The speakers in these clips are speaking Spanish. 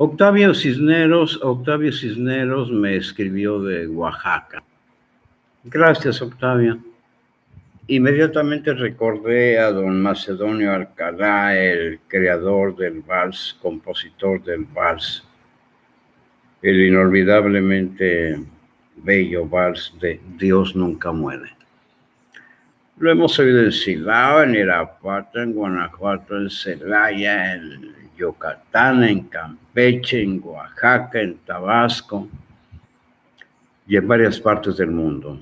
Octavio Cisneros, Octavio Cisneros me escribió de Oaxaca. Gracias, Octavio. Inmediatamente recordé a don Macedonio Alcalá, el creador del vals, compositor del vals, el inolvidablemente bello vals de Dios nunca muere. Lo hemos oído en Silao, en Irapuato, en Guanajuato, en Celaya, en Yucatán, en Campeche, en Oaxaca, en Tabasco y en varias partes del mundo.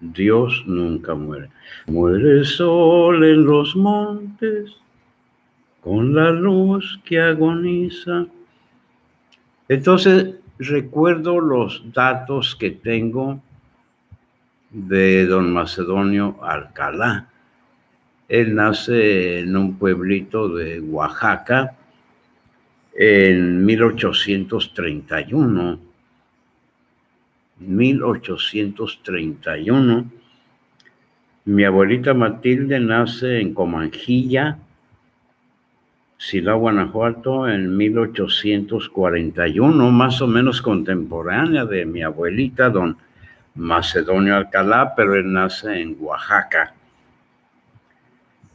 Dios nunca muere. Muere el sol en los montes con la luz que agoniza. Entonces recuerdo los datos que tengo de don Macedonio Alcalá. Él nace en un pueblito de Oaxaca en 1831 1831. Mi abuelita Matilde nace en Comanjilla, Silao, Guanajuato, en 1841, más o menos contemporánea de mi abuelita, don Macedonio Alcalá, pero él nace en Oaxaca.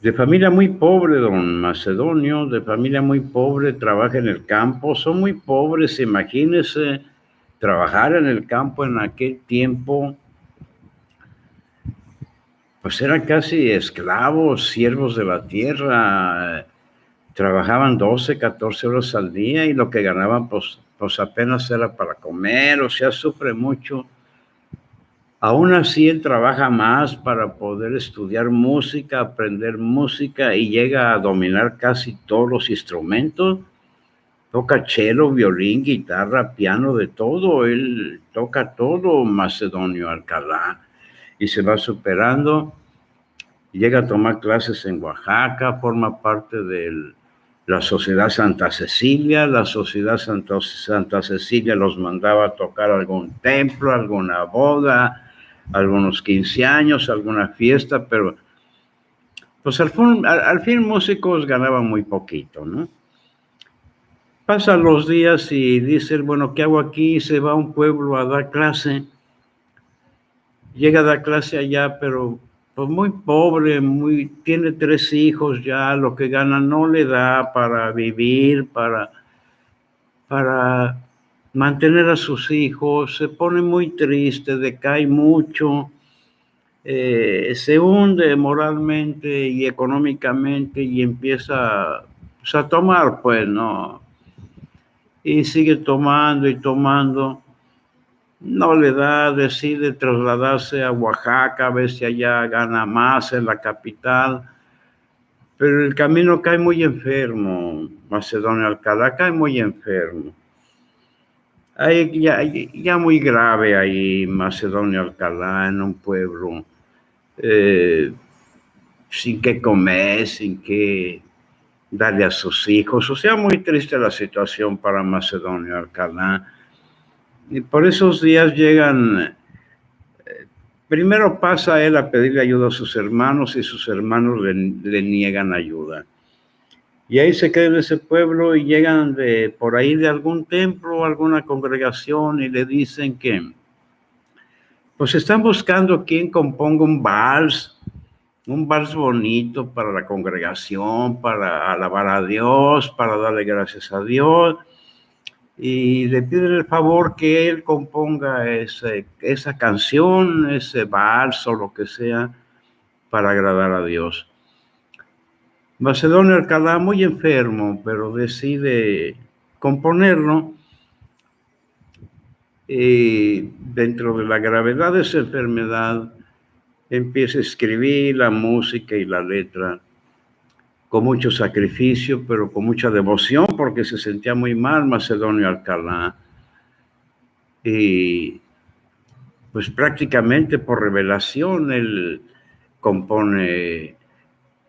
De familia muy pobre, don Macedonio, de familia muy pobre, trabaja en el campo, son muy pobres, imagínense trabajar en el campo en aquel tiempo, pues eran casi esclavos, siervos de la tierra, trabajaban 12, 14 horas al día y lo que ganaban pues, pues apenas era para comer, o sea, sufre mucho. Aún así, él trabaja más para poder estudiar música, aprender música y llega a dominar casi todos los instrumentos toca cello, violín, guitarra, piano, de todo. Él toca todo Macedonio Alcalá y se va superando. Llega a tomar clases en Oaxaca, forma parte de la Sociedad Santa Cecilia. La Sociedad Santa, Santa Cecilia los mandaba a tocar algún templo, alguna boda, algunos 15 años, alguna fiesta, pero pues al fin, al fin músicos ganaban muy poquito, ¿no? Pasan los días y dice, bueno, ¿qué hago aquí? Se va a un pueblo a dar clase. Llega a dar clase allá, pero pues muy pobre, muy, tiene tres hijos ya, lo que gana no le da para vivir, para, para mantener a sus hijos, se pone muy triste, decae mucho, eh, se hunde moralmente y económicamente y empieza pues, a tomar, pues, ¿no? y sigue tomando y tomando. No le da, decide trasladarse a Oaxaca, a ver si allá gana más en la capital. Pero el camino cae muy enfermo, Macedonio Alcalá cae muy enfermo. Ahí ya, ya, muy grave ahí, Macedonio Alcalá, en un pueblo, eh, sin qué comer, sin qué darle a sus hijos. O sea, muy triste la situación para Macedonio Alcalá. Y por esos días llegan, eh, primero pasa él a pedirle ayuda a sus hermanos y sus hermanos le, niegan ayuda. Y ahí se queda en ese pueblo y llegan de por ahí de algún templo, alguna congregación y le dicen que pues están buscando quien componga un vals un vals bonito para la congregación, para alabar a Dios, para darle gracias a Dios. Y le piden el favor que él componga ese, esa canción, ese vals o lo que sea, para agradar a Dios. Macedonio Alcalá, muy enfermo, pero decide componerlo. Y dentro de la gravedad de esa enfermedad, empieza a escribir la música y la letra con mucho sacrificio, pero con mucha devoción, porque se sentía muy mal Macedonio Alcalá. Y pues prácticamente por revelación él compone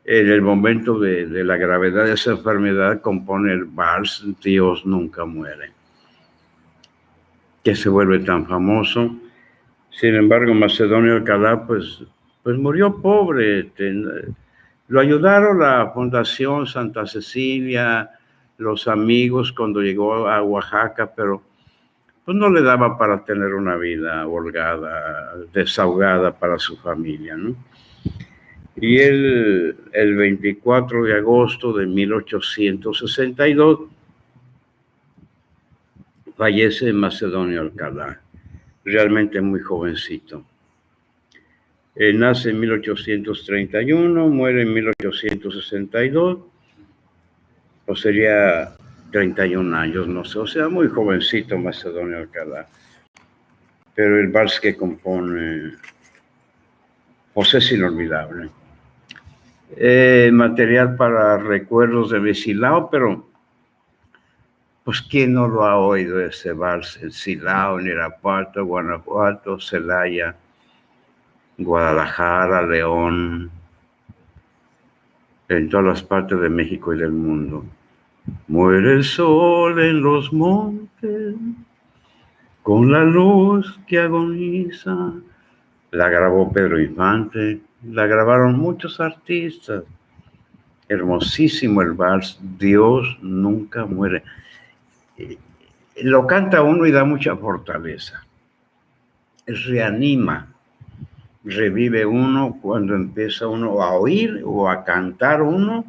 en el momento de, de, la gravedad de esa enfermedad, compone el vals Dios nunca muere, que se vuelve tan famoso sin embargo, Macedonio Alcalá, pues, pues murió pobre. Lo ayudaron la Fundación Santa Cecilia, los amigos cuando llegó a Oaxaca, pero pues no le daba para tener una vida holgada, desahogada para su familia, ¿no? Y él, el 24 de agosto de 1862, fallece en Macedonio Alcalá, realmente muy jovencito. Él nace en 1831, muere en 1862, o sería 31 años, no sé, o sea, muy jovencito Macedonio Alcalá. Pero el vals que compone José es inolvidable. Eh, material para recuerdos de Vesilao, pero pues quién no lo ha oído ese vals en Silao, en Irapuato, Guanajuato, Celaya, Guadalajara, León, en todas las partes de México y del mundo. Muere el sol en los montes, con la luz que agoniza. La grabó Pedro Infante, la grabaron muchos artistas. Hermosísimo el vals, Dios nunca muere. Eh, lo canta uno y da mucha fortaleza. Reanima revive uno cuando empieza uno a oír o a cantar uno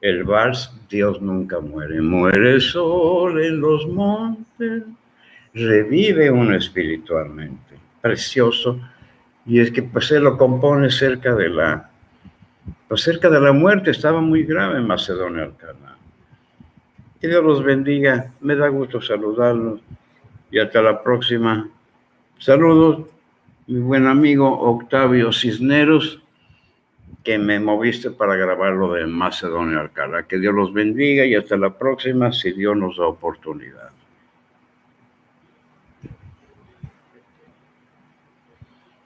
el vals Dios nunca muere. Muere el sol en los montes, revive uno espiritualmente. Precioso. Y es que pues lo compone cerca de la, pues cerca de la muerte. Estaba muy grave en Macedonia Alcalá. Que Dios los bendiga. Me da gusto saludarlos. Y hasta la próxima. Saludos mi buen amigo Octavio Cisneros, que me moviste para grabar lo de Macedonia Alcalá. Que Dios los bendiga y hasta la próxima, si Dios nos da oportunidad.